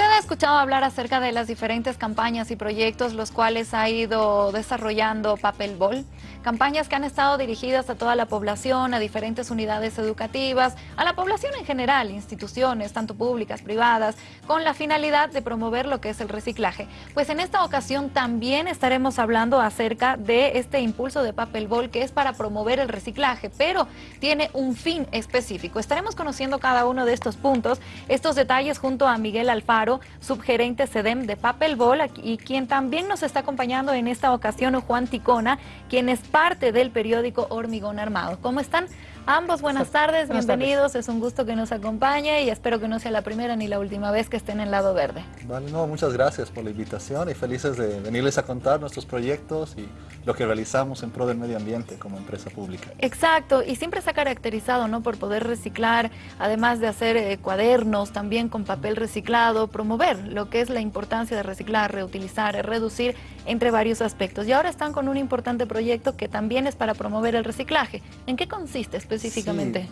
Usted ha escuchado hablar acerca de las diferentes campañas y proyectos los cuales ha ido desarrollando Papel Bol. Campañas que han estado dirigidas a toda la población, a diferentes unidades educativas, a la población en general, instituciones, tanto públicas, privadas, con la finalidad de promover lo que es el reciclaje. Pues en esta ocasión también estaremos hablando acerca de este impulso de Papel Bol que es para promover el reciclaje, pero tiene un fin específico. Estaremos conociendo cada uno de estos puntos, estos detalles junto a Miguel Alfaro, subgerente SEDEM de Papel Bol, y quien también nos está acompañando en esta ocasión, Juan Ticona, quien es parte del periódico Hormigón Armado. ¿Cómo están? Ambos, buenas tardes, bienvenidos, es un gusto que nos acompañe y espero que no sea la primera ni la última vez que estén en Lado Verde. Vale, no, muchas gracias por la invitación y felices de venirles a contar nuestros proyectos y lo que realizamos en pro del medio ambiente como empresa pública. Exacto, y siempre se ha caracterizado ¿no? por poder reciclar, además de hacer eh, cuadernos también con papel reciclado, promover lo que es la importancia de reciclar, reutilizar, reducir entre varios aspectos. Y ahora están con un importante proyecto que también es para promover el reciclaje. ¿En qué consiste específicamente?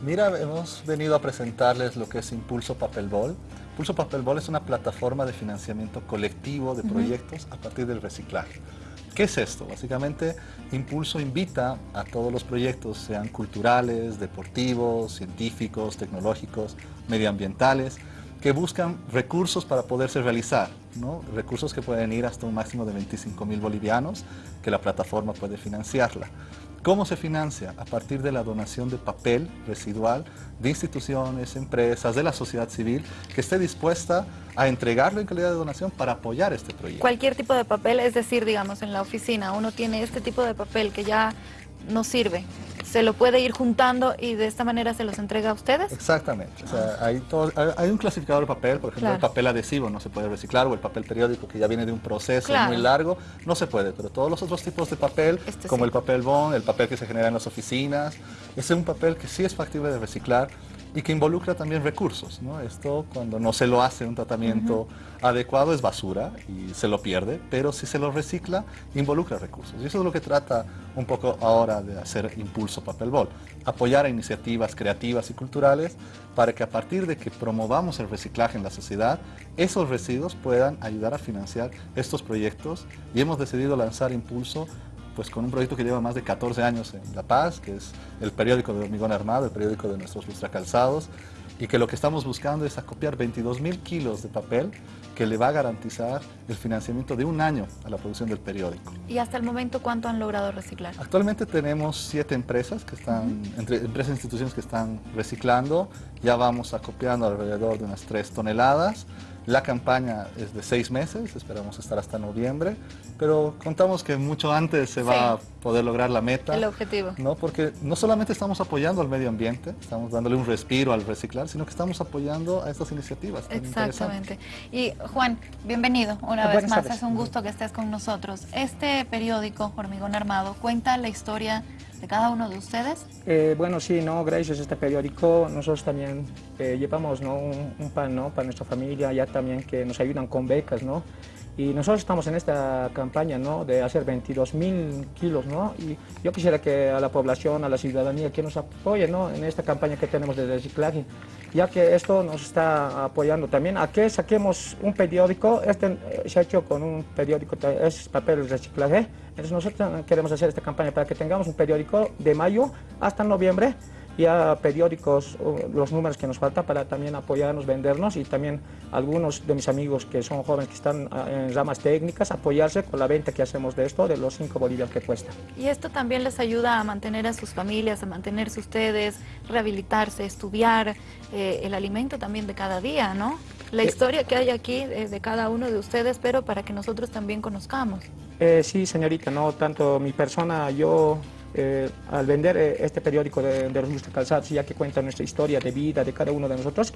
Mira, hemos venido a presentarles lo que es Impulso Papel Bol. Impulso Papel Bol es una plataforma de financiamiento colectivo de proyectos a partir del reciclaje. ¿Qué es esto? Básicamente, Impulso invita a todos los proyectos, sean culturales, deportivos, científicos, tecnológicos, medioambientales, que buscan recursos para poderse realizar, ¿no? recursos que pueden ir hasta un máximo de 25 mil bolivianos, que la plataforma puede financiarla. ¿Cómo se financia? A partir de la donación de papel residual de instituciones, empresas, de la sociedad civil, que esté dispuesta a entregarlo en calidad de donación para apoyar este proyecto. Cualquier tipo de papel, es decir, digamos, en la oficina uno tiene este tipo de papel que ya no sirve, se lo puede ir juntando y de esta manera se los entrega a ustedes? Exactamente. hay, hay, un clasificador de papel, por ejemplo, el papel adhesivo no se puede reciclar o el papel periódico que ya viene de un proceso muy largo, no se puede. Pero todos los otros tipos de papel, este como el papel bond, el papel que se genera en las oficinas, ese es un papel que sí es factible de reciclar y que involucra también recursos. ¿no? Esto cuando no se lo hace un tratamiento adecuado es basura y se lo pierde, pero si se lo recicla involucra recursos. Y eso es lo que trata un poco ahora de hacer Impulso Papel Bol, apoyar a iniciativas creativas y culturales para que a partir de que promovamos el reciclaje en la sociedad, esos residuos puedan ayudar a financiar estos proyectos y hemos decidido lanzar Impulso pues con un proyecto que lleva más de 14 años en La Paz, que es el periódico de Hormigón Armado, el periódico de nuestros lustracalzados, y que lo que estamos buscando es acopiar 22 mil kilos de papel que le va a garantizar el financiamiento de un año a la producción del periódico. ¿Y hasta el momento cuánto han logrado reciclar? Actualmente tenemos siete empresas, que están, entre empresas e instituciones que están reciclando, ya vamos acopiando alrededor de unas 3 toneladas, la campaña es de seis meses, esperamos estar hasta noviembre, pero contamos que mucho antes se va a poder lograr la meta. El objetivo. ¿no? Porque no solamente estamos apoyando al medio ambiente, estamos dándole un respiro al reciclar, sino que estamos apoyando a estas iniciativas. Exactamente. Y Juan, bienvenido una vez más, es un gusto que estés con nosotros. Este periódico, Hormigón Armado, cuenta la historia de cada uno de ustedes? Eh, bueno, sí, ¿no? gracias a este periódico nosotros también eh, llevamos ¿no? un, pan ¿no? para nuestra familia, ya también que nos ayudan con becas, ¿no? Y nosotros estamos en esta campaña ¿no? de hacer 22 mil kilos, ¿no? Y yo quisiera que a la población, a la ciudadanía, que nos apoye ¿no? en esta campaña que tenemos de reciclaje, ya que esto nos está apoyando también a que saquemos un periódico, este eh, se ha hecho con un periódico, es papel reciclaje, entonces nosotros queremos hacer esta campaña para que tengamos un periódico de mayo hasta noviembre, ya periódicos, los números que nos falta para también apoyarnos, vendernos y también algunos de mis amigos que son jóvenes que están ah, en ramas técnicas, apoyarse con la venta que hacemos de esto, de los 5 bolivianos que cuesta. Y esto también les ayuda a mantener a sus familias, a mantenerse ustedes, rehabilitarse, estudiar eh, el alimento también de cada día, ¿no? La eh, historia que hay aquí es de cada uno de ustedes, pero para que nosotros también conozcamos. Eh, sí, señorita, no tanto mi persona, yo eh, al vender eh, este periódico de, de los calzados, ya que cuenta nuestra historia de vida de cada uno de nosotros,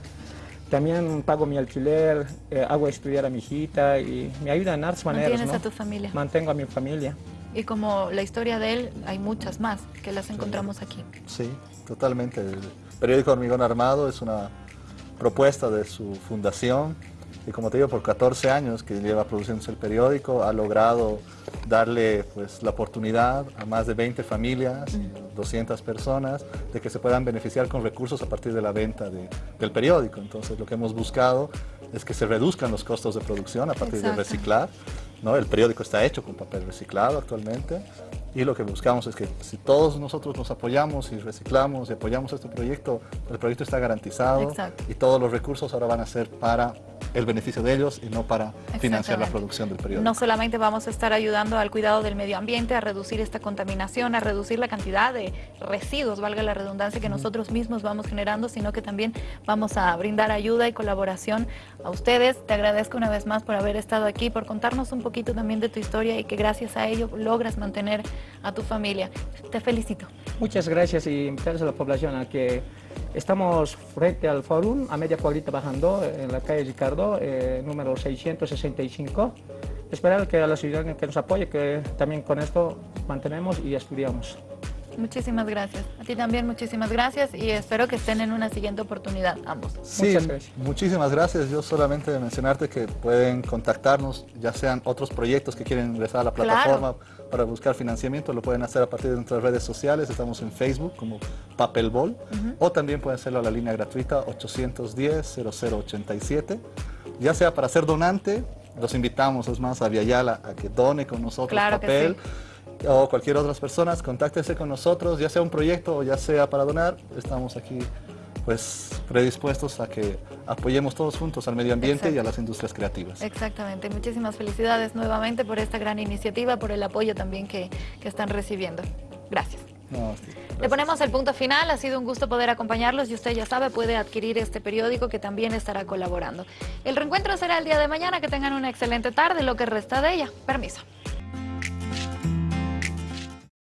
también pago mi alquiler, eh, hago estudiar a mi hijita y me ayuda en artes maneras. ¿Mantienes a tu familia? Mantengo a mi familia. Y como la historia de él, hay muchas más que las encontramos aquí. Sí, totalmente. El periódico Hormigón Armado es una propuesta de su fundación y como te digo, por 14 años que lleva produciéndose el periódico, ha logrado darle pues, la oportunidad a más de 20 familias, 200 personas, de que se puedan beneficiar con recursos a partir de la venta del periódico. Entonces lo que hemos buscado es que se reduzcan los costos de producción a partir de reciclar. ¿no? El periódico está hecho con papel reciclado actualmente y lo que buscamos es que si todos nosotros nos apoyamos y reciclamos y apoyamos este proyecto, el proyecto está garantizado y todos los recursos ahora van a ser para el beneficio de ellos y no para financiar la producción del periódico. No solamente vamos a estar ayudando al cuidado del medio ambiente, a reducir esta contaminación, a reducir la cantidad de residuos, valga la redundancia, que nosotros mismos vamos generando, sino que también vamos a brindar ayuda y colaboración a ustedes. Te agradezco una vez más por haber estado aquí, por contarnos un poquito también de tu historia y que gracias a ello logras mantener a tu familia. Te felicito. Muchas gracias y invitar a la población a que Estamos frente al fórum, a media cuadrita bajando, en la calle Ricardo, eh, número 665. Esperar que a la ciudadanía que nos apoye, que también con esto mantenemos y estudiamos. Muchísimas gracias. A ti también muchísimas gracias y espero que estén en una siguiente oportunidad ambos. Sí, muchísimas gracias. Yo solamente mencionarte que pueden contactarnos, ya sean otros proyectos que quieren ingresar a la plataforma para buscar financiamiento, lo pueden hacer a partir de nuestras redes sociales. Estamos en Facebook como Papelbol o también pueden hacerlo a la línea gratuita 810-0087. Ya sea para ser donante, los invitamos, es más, a Viayala a que done con nosotros papel o cualquier otra persona, contáctese con nosotros, ya sea un proyecto o ya sea para donar, estamos aquí pues predispuestos a que apoyemos todos juntos al medio ambiente y a las industrias creativas. Exactamente, muchísimas felicidades nuevamente por esta gran iniciativa, por el apoyo también que, están recibiendo. Gracias. Le ponemos el punto final, ha sido un gusto poder acompañarlos y usted ya sabe, puede adquirir este periódico que también estará colaborando. El reencuentro será el día de mañana, que tengan una excelente tarde, lo que resta de ella. Permiso.